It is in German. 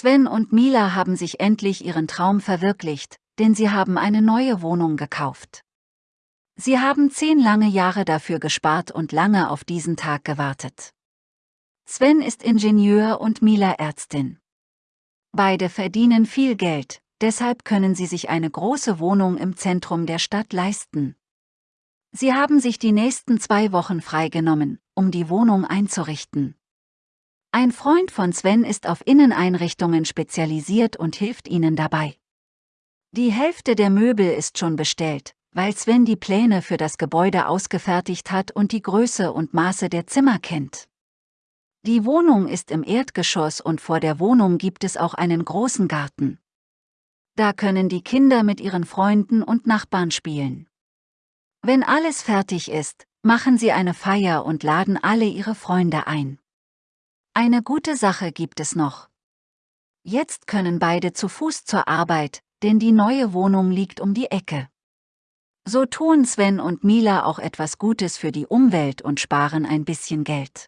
Sven und Mila haben sich endlich ihren Traum verwirklicht, denn sie haben eine neue Wohnung gekauft. Sie haben zehn lange Jahre dafür gespart und lange auf diesen Tag gewartet. Sven ist Ingenieur und Mila Ärztin. Beide verdienen viel Geld, deshalb können sie sich eine große Wohnung im Zentrum der Stadt leisten. Sie haben sich die nächsten zwei Wochen freigenommen, um die Wohnung einzurichten. Ein Freund von Sven ist auf Inneneinrichtungen spezialisiert und hilft ihnen dabei. Die Hälfte der Möbel ist schon bestellt, weil Sven die Pläne für das Gebäude ausgefertigt hat und die Größe und Maße der Zimmer kennt. Die Wohnung ist im Erdgeschoss und vor der Wohnung gibt es auch einen großen Garten. Da können die Kinder mit ihren Freunden und Nachbarn spielen. Wenn alles fertig ist, machen sie eine Feier und laden alle ihre Freunde ein. Eine gute Sache gibt es noch. Jetzt können beide zu Fuß zur Arbeit, denn die neue Wohnung liegt um die Ecke. So tun Sven und Mila auch etwas Gutes für die Umwelt und sparen ein bisschen Geld.